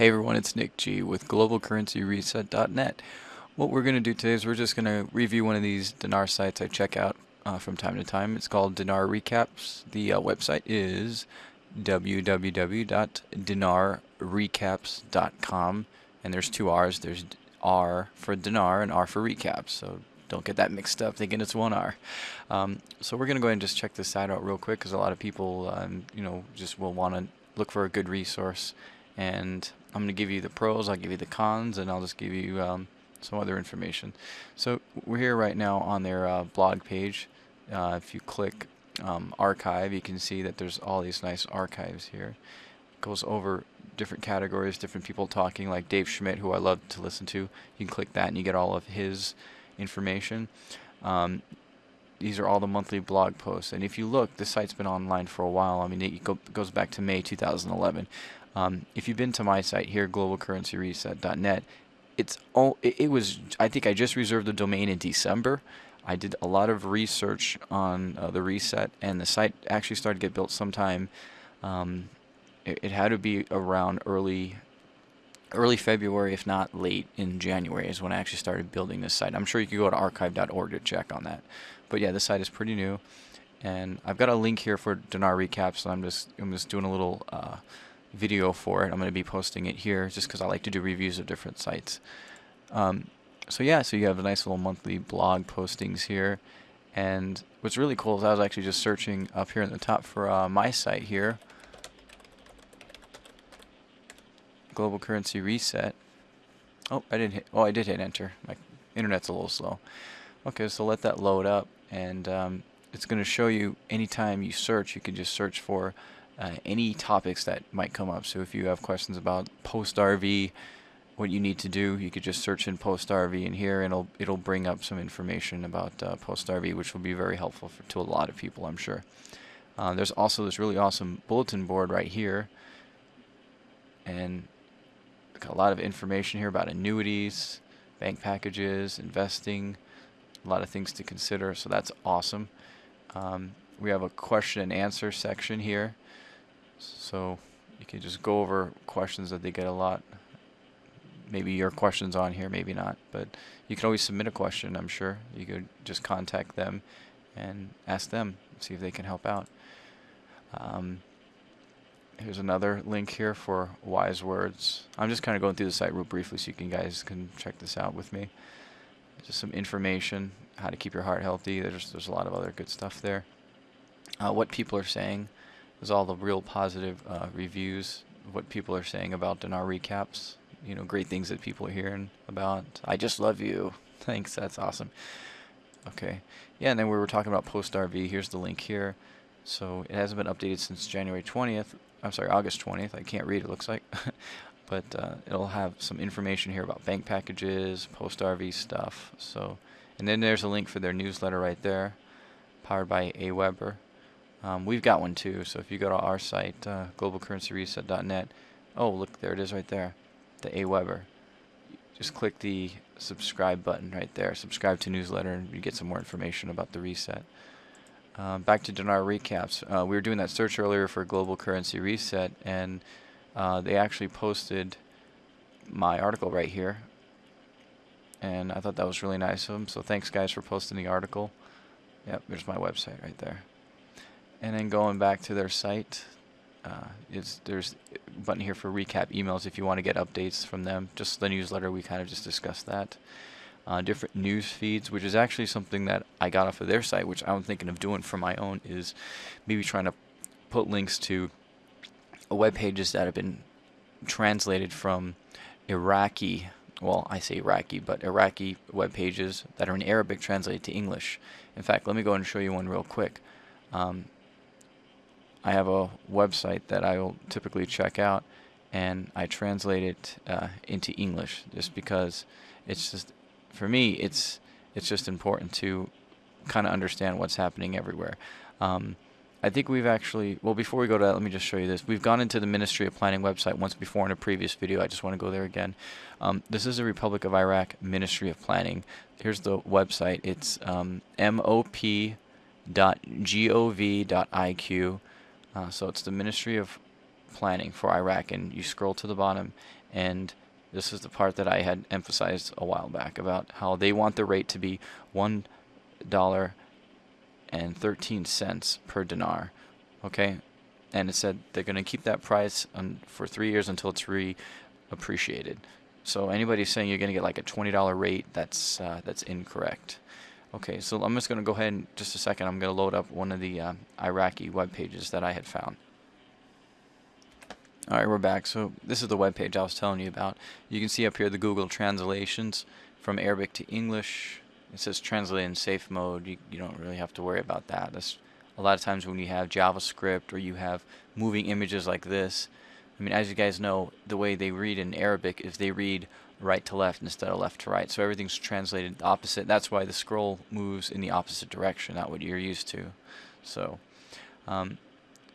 Hey everyone, it's Nick G with GlobalCurrencyReset.net. What we're going to do today is we're just going to review one of these dinar sites I check out uh, from time to time. It's called Dinar Recaps. The uh, website is www.dinarrecaps.com and there's two R's. There's R for dinar and R for recaps. So don't get that mixed up thinking it's one R. Um, so we're going to go ahead and just check this site out real quick because a lot of people, um, you know, just will want to look for a good resource and I'm going to give you the pros, I'll give you the cons, and I'll just give you um, some other information. So we're here right now on their uh, blog page. Uh, if you click um, archive, you can see that there's all these nice archives here. It goes over different categories, different people talking, like Dave Schmidt, who I love to listen to. You can click that and you get all of his information. Um, these are all the monthly blog posts. And if you look, the site's been online for a while. I mean, it go, goes back to May 2011. Um, if you've been to my site here, globalcurrencyreset.net, it's all it, it, was. I think I just reserved the domain in December. I did a lot of research on uh, the reset, and the site actually started to get built sometime. Um, it, it, had to be around early, early February, if not late in January, is when I actually started building this site. I'm sure you could go to archive.org to check on that. But yeah, the site is pretty new, and I've got a link here for Dinar recaps. So I'm just I'm just doing a little. Uh, video for it. I'm going to be posting it here just because I like to do reviews of different sites. Um, so yeah, so you have a nice little monthly blog postings here. And what's really cool is I was actually just searching up here in the top for uh, my site here. Global Currency Reset. Oh, I didn't hit, oh, I did hit enter. My internet's a little slow. Okay, so let that load up and um, it's going to show you anytime you search, you can just search for uh, any topics that might come up. So if you have questions about post RV, what you need to do, you could just search in post RV in here, and it'll it'll bring up some information about uh, post RV, which will be very helpful for, to a lot of people, I'm sure. Uh, there's also this really awesome bulletin board right here, and got a lot of information here about annuities, bank packages, investing, a lot of things to consider. So that's awesome. Um, we have a question and answer section here. So you can just go over questions that they get a lot. Maybe your question's on here, maybe not. But you can always submit a question, I'm sure. You could just contact them and ask them, see if they can help out. Um, here's another link here for wise words. I'm just kind of going through the site real briefly so you can guys can check this out with me. Just some information, how to keep your heart healthy. There's, there's a lot of other good stuff there. Uh, what people are saying. There's all the real positive uh, reviews, what people are saying about Dinar recaps. You know, great things that people are hearing about. I just love you. Thanks, that's awesome. Okay, yeah, and then we were talking about Post RV. Here's the link here. So it hasn't been updated since January 20th. I'm sorry, August 20th. I can't read. It looks like, but uh, it'll have some information here about bank packages, Post RV stuff. So, and then there's a link for their newsletter right there, powered by AWeber. Um, we've got one too, so if you go to our site, uh, globalcurrencyreset.net, oh, look, there it is right there, the AWeber. Just click the subscribe button right there, subscribe to newsletter, and you get some more information about the reset. Uh, back to Dinar recaps. Uh, we were doing that search earlier for Global Currency Reset, and uh, they actually posted my article right here. And I thought that was really nice of them, so thanks guys for posting the article. Yep, there's my website right there and then going back to their site uh, is there's a button here for recap emails if you want to get updates from them just the newsletter we kind of just discussed that uh, different news feeds which is actually something that I got off of their site which I'm thinking of doing for my own is maybe trying to put links to web pages that have been translated from Iraqi well, I say Iraqi, but Iraqi web pages that are in Arabic translated to English. In fact, let me go and show you one real quick. Um, I have a website that I will typically check out and I translate it uh, into English just because it's just for me it's it's just important to kind of understand what's happening everywhere. Um, I think we've actually, well, before we go to that, let me just show you this. We've gone into the Ministry of Planning website once before in a previous video. I just want to go there again. Um, this is the Republic of Iraq Ministry of Planning. Here's the website. It's um, mop.gov.iq uh, so it's the Ministry of planning for Iraq, and you scroll to the bottom, and this is the part that I had emphasized a while back about how they want the rate to be one dollar and thirteen cents per dinar. Okay, and it said they're going to keep that price on, for three years until it's reappreciated. So anybody saying you're going to get like a twenty dollar rate, that's uh, that's incorrect. Okay, so I'm just going to go ahead and just a second. I'm going to load up one of the uh, Iraqi web pages that I had found. All right, we're back. So this is the web page I was telling you about. You can see up here the Google translations from Arabic to English. It says translate in safe mode. You, you don't really have to worry about that. That's a lot of times when you have JavaScript or you have moving images like this. I mean, as you guys know, the way they read in Arabic is they read right to left instead of left to right. So everything's translated opposite. That's why the scroll moves in the opposite direction, not what you're used to. So um,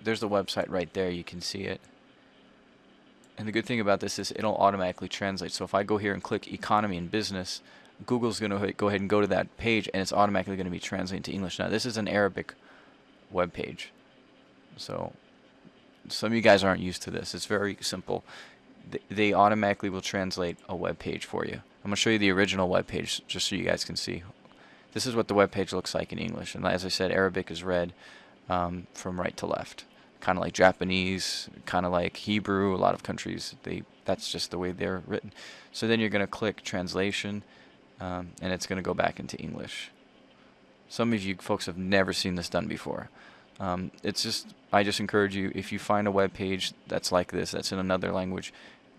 there's the website right there. You can see it. And the good thing about this is it'll automatically translate. So if I go here and click economy and business, Google's going to go ahead and go to that page and it's automatically going to be translated to English. Now this is an Arabic web page. So some of you guys aren't used to this. It's very simple they automatically will translate a web page for you. I'm going to show you the original web page just so you guys can see. This is what the web page looks like in English. And as I said, Arabic is read um, from right to left. Kind of like Japanese, kind of like Hebrew. A lot of countries, they that's just the way they're written. So then you're going to click translation, um, and it's going to go back into English. Some of you folks have never seen this done before. Um, it's just I just encourage you if you find a web page that's like this, that's in another language,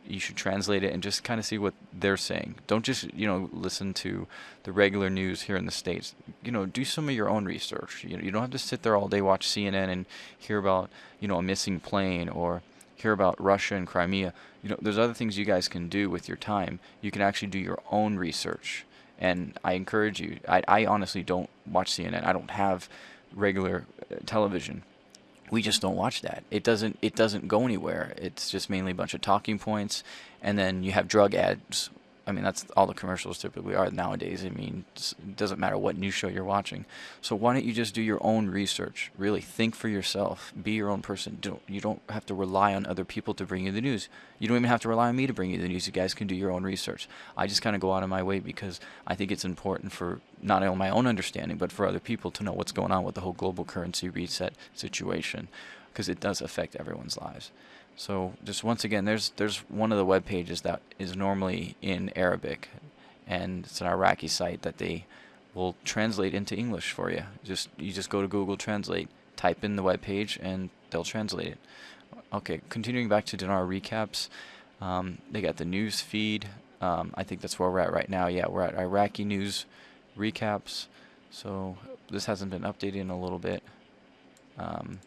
you should translate it and just kind of see what they're saying. Don't just you know listen to the regular news here in the states. You know, do some of your own research. You know, you don't have to sit there all day watch CNN and hear about you know a missing plane or hear about Russia and Crimea. You know, there's other things you guys can do with your time. You can actually do your own research. And I encourage you. I, I honestly don't watch CNN. I don't have regular uh, television we just don't watch that. It doesn't it doesn't go anywhere. It's just mainly a bunch of talking points, and then you have drug ads. I mean, that's all the commercials typically are nowadays. I mean, it doesn't matter what news show you're watching. So why don't you just do your own research? Really think for yourself. Be your own person. Don't, you don't have to rely on other people to bring you the news. You don't even have to rely on me to bring you the news. You guys can do your own research. I just kind of go out of my way because I think it's important for not only my own understanding, but for other people to know what's going on with the whole global currency reset situation because it does affect everyone's lives. So just once again, there's there's one of the web pages that is normally in Arabic, and it's an Iraqi site that they will translate into English for you. Just you just go to Google Translate, type in the web page, and they'll translate it. Okay, continuing back to dinar recaps, um, they got the news feed. Um, I think that's where we're at right now. Yeah, we're at Iraqi news recaps. So this hasn't been updated in a little bit. Um,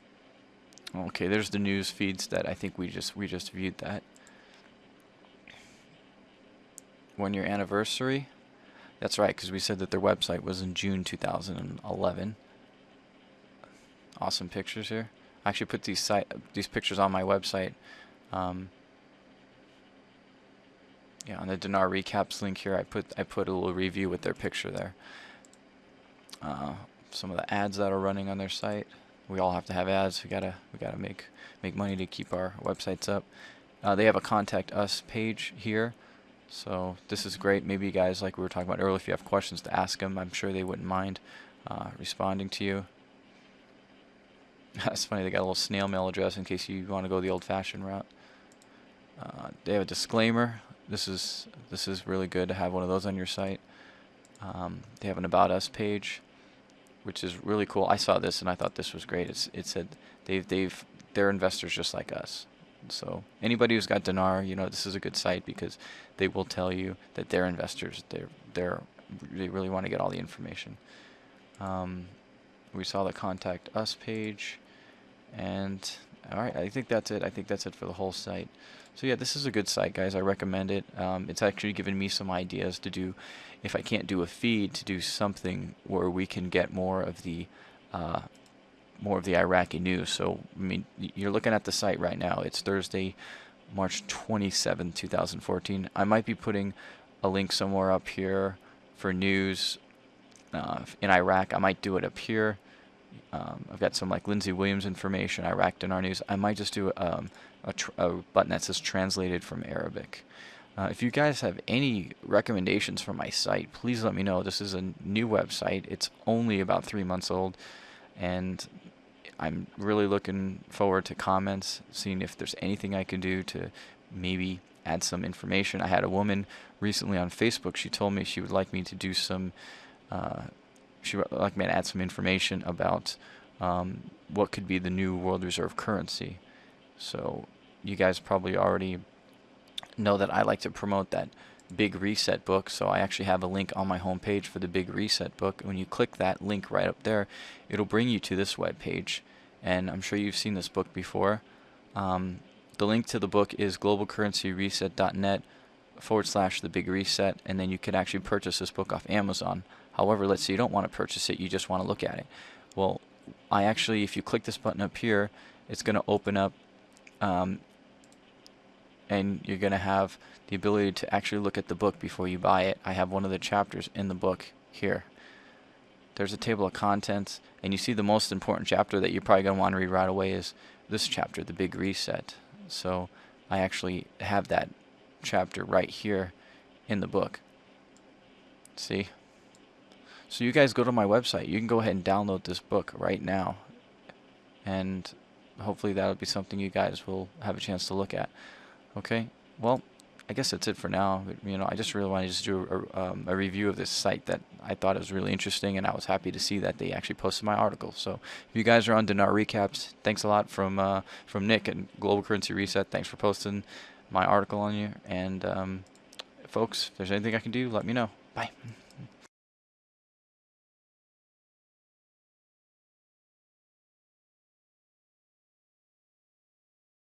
Okay, there's the news feeds that I think we just we just viewed that. One year anniversary. That's right, because we said that their website was in June 2011. Awesome pictures here. I actually put these site these pictures on my website. Um, yeah, on the Dinar recaps link here, I put I put a little review with their picture there. Uh, some of the ads that are running on their site we all have to have ads. We gotta we gotta make make money to keep our websites up. Uh, they have a contact us page here, so this is great. Maybe you guys, like we were talking about earlier, if you have questions to ask them, I'm sure they wouldn't mind uh, responding to you. That's funny. They got a little snail mail address in case you want to go the old-fashioned route. Uh, they have a disclaimer. This is this is really good to have one of those on your site. Um, they have an about us page which is really cool. I saw this and I thought this was great. It's, it said they've they've they're investors just like us. So anybody who's got Dinar, you know, this is a good site because they will tell you that they're investors. They're they're they really want to get all the information. Um, we saw the contact us page, and all right, I think that's it. I think that's it for the whole site. So yeah, this is a good site, guys. I recommend it. Um, it's actually given me some ideas to do, if I can't do a feed, to do something where we can get more of the, uh, more of the Iraqi news. So I mean, you're looking at the site right now. It's Thursday, March 27, 2014. I might be putting a link somewhere up here for news uh, in Iraq. I might do it up here. Um, I've got some like Lindsey Williams information, Iraq Dinar News. I might just do um, a, a, button that says translated from Arabic. Uh, if you guys have any recommendations for my site, please let me know. This is a new website. It's only about three months old, and I'm really looking forward to comments, seeing if there's anything I can do to maybe add some information. I had a woman recently on Facebook. She told me she would like me to do some. Uh, would like me to add some information about um, what could be the new world reserve currency. So you guys probably already know that I like to promote that Big Reset book. So I actually have a link on my homepage for the Big Reset book. When you click that link right up there, it'll bring you to this web page. And I'm sure you've seen this book before. Um, the link to the book is globalcurrencyreset.net forward slash the big reset, and then you could actually purchase this book off Amazon. However, let's say you don't want to purchase it, you just want to look at it. Well, I actually, if you click this button up here, it's going to open up um, and you're going to have the ability to actually look at the book before you buy it. I have one of the chapters in the book here. There's a table of contents, and you see the most important chapter that you're probably going to want to read right away is this chapter, The Big Reset. So I actually have that chapter right here in the book. See? So you guys go to my website. You can go ahead and download this book right now. And hopefully that'll be something you guys will have a chance to look at. Okay, well, I guess that's it for now. You know, I just really wanted to just do a, um, a, review of this site that I thought was really interesting, and I was happy to see that they actually posted my article. So, if you guys are on Dinar Recaps, thanks a lot from uh, from Nick and Global Currency Reset. Thanks for posting my article on you. And um, folks, if there's anything I can do, let me know. Bye.